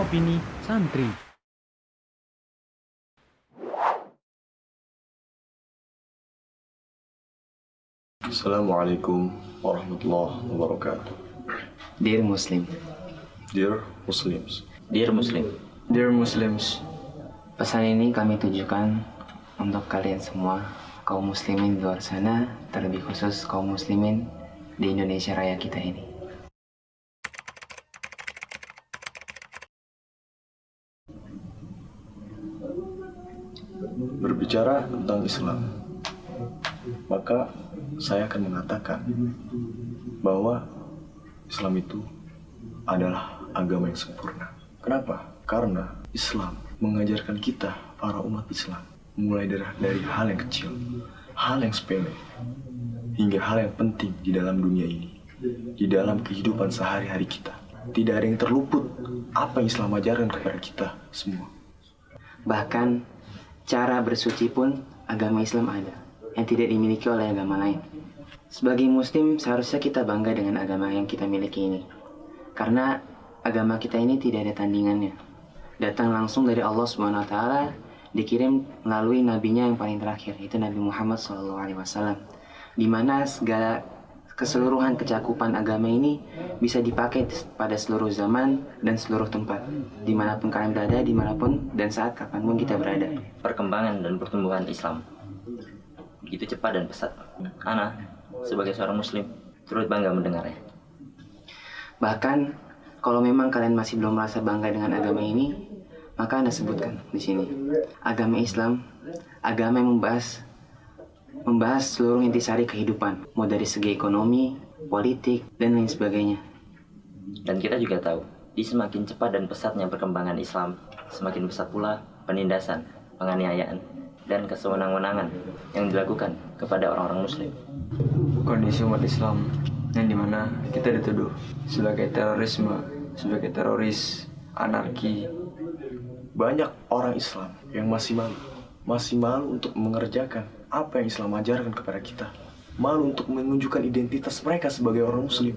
opini santri. Assalamualaikum warahmatullahi wabarakatuh. Dear Muslim, Dear Muslims, Dear Muslim, Dear Muslims, pesan ini kami tujukan untuk kalian semua, kaum muslimin di luar sana, terlebih khusus kaum muslimin di Indonesia Raya kita ini. Berbicara tentang Islam, maka saya akan mengatakan bahwa Islam itu adalah agama yang sempurna. Kenapa? Karena Islam mengajarkan kita, para umat Islam, mulai dari, dari hal yang kecil, hal yang sepele, hingga hal yang penting di dalam dunia ini, di dalam kehidupan sehari-hari kita. Tidak ada yang terluput apa yang Islam ajarkan kepada kita semua. Bahkan cara bersuci pun agama Islam ada yang tidak dimiliki oleh agama lain. Sebagai muslim seharusnya kita bangga dengan agama yang kita miliki ini. Karena agama kita ini tidak ada tandingannya. Datang langsung dari Allah Subhanahu wa taala, dikirim melalui nabinya yang paling terakhir, itu Nabi Muhammad SAW. Di mana segala keseluruhan kecakupan agama ini bisa dipakai pada seluruh zaman dan seluruh tempat di mana pun kalian berada di mana pun dan saat kapan pun kita berada perkembangan dan pertumbuhan Islam begitu cepat dan pesat. Ana, sebagai seorang Muslim, turut bangga mendengarnya. bahkan kalau memang kalian masih belum merasa bangga dengan agama ini maka anda sebutkan di sini agama Islam agama yang membahas membahas seluruh intisari kehidupan mau dari segi ekonomi politik dan lain sebagainya Dan kita juga tahu, di semakin cepat dan pesatnya perkembangan Islam, semakin besar pula penindasan, penganiayaan, dan kesewenang-wenangan yang dilakukan kepada orang-orang Muslim. kondisi umat Islam yang di mana kita dituduh sebagai terorisme, sebagai teroris, anarki, Banyak orang Islam yang masih malu, masih malu untuk mengerjakan apa yang Islam ajarkan kepada kita. Malu untuk menunjukkan identitas mereka sebagai orang Muslim.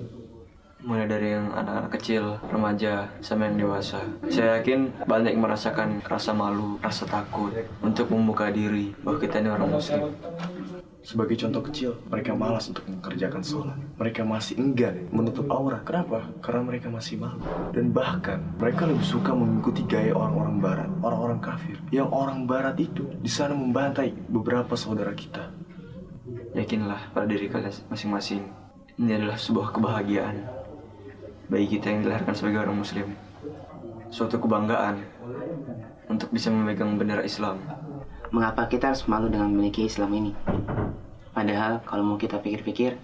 mulai dari yang anak-anak kecil, remaja, sampai yang dewasa. Saya yakin banyak merasakan rasa malu, rasa takut untuk membuka diri bahwa kita ini orang Muslim. Sebagai contoh kecil, mereka malas untuk mengerjakan sholat. Mereka masih enggan menutup aura. Kenapa? Karena mereka masih malu. Dan bahkan, mereka lebih suka mengikuti gaya orang-orang barat, orang-orang kafir. Yang orang barat itu di sana membantai beberapa saudara kita. Yakinlah pada diri kalian masing-masing. Ini adalah sebuah kebahagiaan bagi kita yang dilahirkan sebagai orang Muslim. Suatu kebanggaan untuk bisa memegang bendera Islam. mengapa kita harus malu dengan memiliki Islam ini padahal kalau mau kita pikir-pikir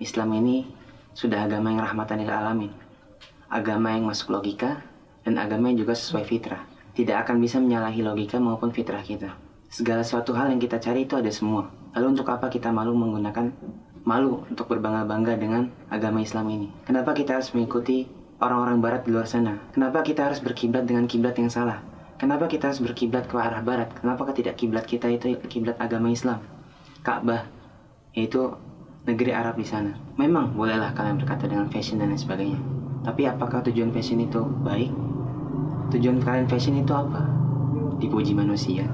Islam ini sudah agama yang rahmatan lil alamin. Agama yang masuk logika dan agama yang juga sesuai fitrah. Tidak akan bisa menyalahi logika maupun fitrah kita. Segala suatu hal yang kita cari itu ada semua. Lalu untuk apa kita malu menggunakan malu untuk berbangga-bangga dengan agama Islam ini? Kenapa kita harus mengikuti orang-orang barat di luar sana? Kenapa kita harus berkiblat dengan kiblat yang salah? Kenapa kita harus berkiblat ke arah barat? Kenapa tidak kiblat kita itu kiblat agama Islam? Ka'bah yaitu negeri Arab di sana. Memang bolehlah kalian berkata dengan fashion dan lain sebagainya. Tapi apakah tujuan fashion itu baik? Tujuan kalian fashion itu apa? Dipuji manusia,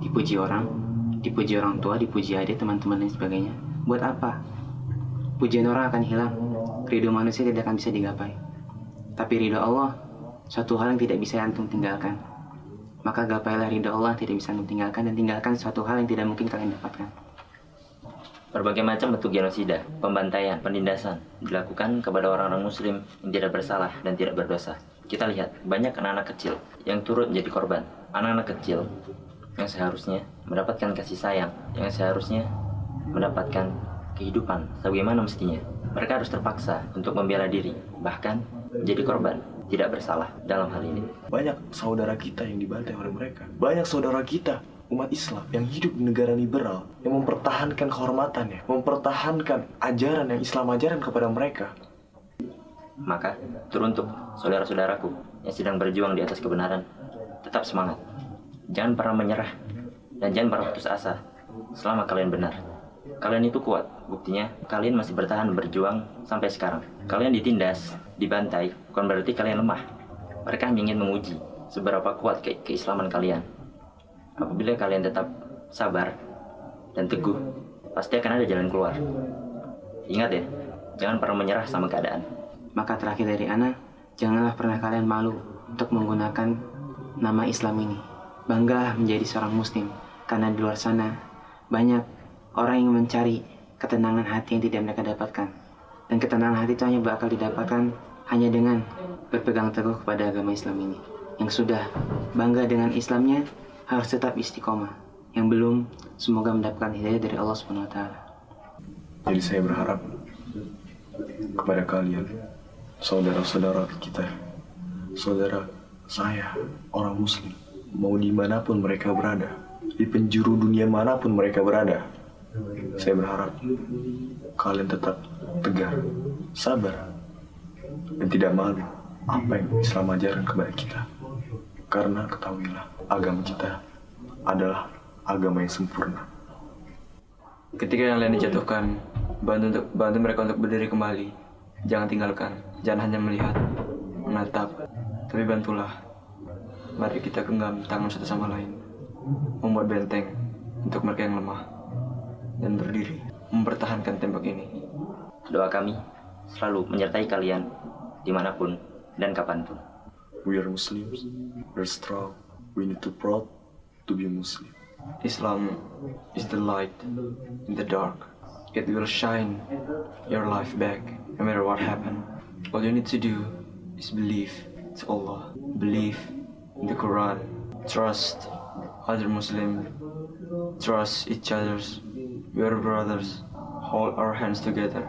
dipuji orang, dipuji orang tua, dipuji adik, teman-teman dan sebagainya. Buat apa? Pujian orang akan hilang, ridho manusia tidak akan bisa digapai. Tapi ridho Allah, suatu hal yang tidak bisa antum tinggalkan. Maka gapailah ridho Allah tidak bisa antum tinggalkan dan tinggalkan suatu hal yang tidak mungkin kalian dapatkan. Berbagai macam bentuk genosida, pembantaian, penindasan dilakukan kepada orang-orang muslim yang tidak bersalah dan tidak berdosa. Kita lihat banyak anak-anak kecil yang turut menjadi korban. Anak-anak kecil yang seharusnya mendapatkan kasih sayang, yang seharusnya mendapatkan kehidupan sebagaimana mestinya. Mereka harus terpaksa untuk membela diri, bahkan menjadi korban, tidak bersalah dalam hal ini. Banyak saudara kita yang dibantai oleh mereka. Banyak saudara kita umat Islam yang hidup di negara liberal yang mempertahankan kehormatannya, mempertahankan ajaran yang Islam ajarkan kepada mereka. Maka, teruntuk saudara-saudaraku yang sedang berjuang di atas kebenaran, tetap semangat. Jangan pernah menyerah dan jangan pernah putus asa selama kalian benar. Kalian itu kuat, buktinya kalian masih bertahan berjuang sampai sekarang. Kalian ditindas, dibantai, bukan berarti kalian lemah. Mereka ingin menguji seberapa kuat ke keislaman kalian. Apabila kalian tetap sabar dan teguh, pasti akan ada jalan keluar. Ingat ya, jangan pernah menyerah sama keadaan. Maka terakhir dari Ana, janganlah pernah kalian malu untuk menggunakan nama Islam ini. Banggalah menjadi seorang muslim, karena di luar sana banyak orang yang mencari ketenangan hati yang tidak mereka dapatkan. Dan ketenangan hati itu hanya bakal didapatkan hanya dengan berpegang teguh kepada agama Islam ini. Yang sudah bangga dengan Islamnya harus tetap istiqomah. Yang belum, semoga mendapatkan hidayah dari Allah Subhanahu wa taala. Jadi saya berharap kepada kalian, saudara-saudara kita, saudara saya, orang muslim, mau di mana pun mereka berada, di penjuru dunia mana pun mereka berada, saya berharap kalian tetap tegar, sabar, dan tidak malu apa yang Islam ajarkan kepada kita. Karena ketahuilah, agama kita adalah agama yang sempurna. Ketika yang lain dijatuhkan, bantu untuk bantu mereka untuk berdiri kembali. Jangan tinggalkan, jangan hanya melihat, menatap, tapi bantulah. Mari kita genggam tangan satu sama lain, membuat benteng untuk mereka yang lemah dan berdiri, mempertahankan tembok ini. Doa kami selalu menyertai kalian di mana pun dan kapan pun. We are Muslims, we're strong, we need to proud to be Muslim. Islam is the light in the dark. It will shine your life back no matter what happened. All you need to do is believe to Allah. Believe in the Quran. Trust other Muslims. Trust each other. We are brothers. Hold our hands together.